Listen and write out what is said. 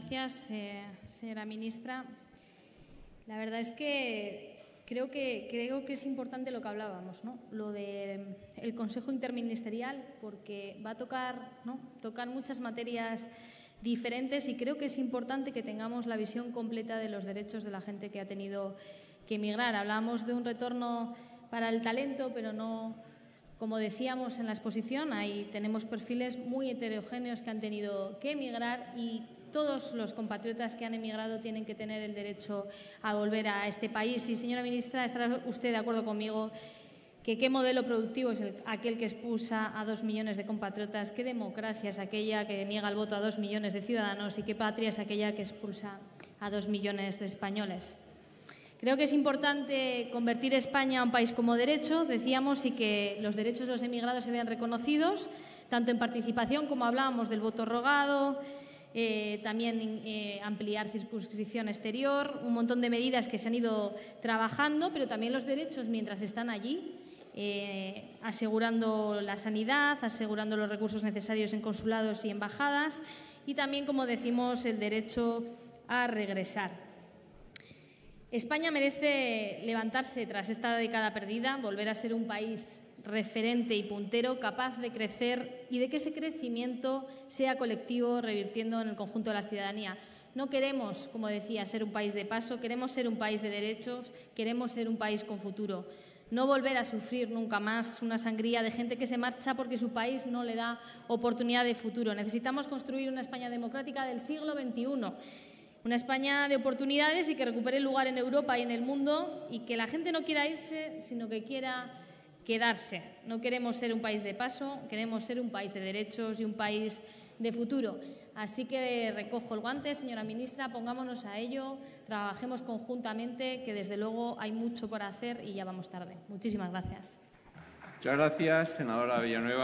Gracias, eh, señora ministra. La verdad es que creo que, creo que es importante lo que hablábamos, ¿no? lo del el Consejo Interministerial, porque va a tocar, ¿no? tocar muchas materias diferentes y creo que es importante que tengamos la visión completa de los derechos de la gente que ha tenido que emigrar. Hablábamos de un retorno para el talento, pero no, como decíamos en la exposición, ahí tenemos perfiles muy heterogéneos que han tenido que emigrar y todos los compatriotas que han emigrado tienen que tener el derecho a volver a este país. Y, señora ministra, estará usted de acuerdo conmigo que qué modelo productivo es aquel que expulsa a dos millones de compatriotas, qué democracia es aquella que niega el voto a dos millones de ciudadanos y qué patria es aquella que expulsa a dos millones de españoles. Creo que es importante convertir España a un país como derecho, decíamos, y que los derechos de los emigrados se vean reconocidos, tanto en participación como hablábamos del voto rogado, eh, también eh, ampliar circunscripción exterior, un montón de medidas que se han ido trabajando, pero también los derechos mientras están allí, eh, asegurando la sanidad, asegurando los recursos necesarios en consulados y embajadas y también, como decimos, el derecho a regresar. España merece levantarse tras esta década perdida, volver a ser un país referente y puntero, capaz de crecer y de que ese crecimiento sea colectivo, revirtiendo en el conjunto de la ciudadanía. No queremos, como decía, ser un país de paso, queremos ser un país de derechos, queremos ser un país con futuro. No volver a sufrir nunca más una sangría de gente que se marcha porque su país no le da oportunidad de futuro. Necesitamos construir una España democrática del siglo XXI una España de oportunidades y que recupere el lugar en Europa y en el mundo y que la gente no quiera irse, sino que quiera quedarse. No queremos ser un país de paso, queremos ser un país de derechos y un país de futuro. Así que recojo el guante, señora ministra, pongámonos a ello, trabajemos conjuntamente, que desde luego hay mucho por hacer y ya vamos tarde. Muchísimas gracias. Muchas gracias, senadora Villanueva.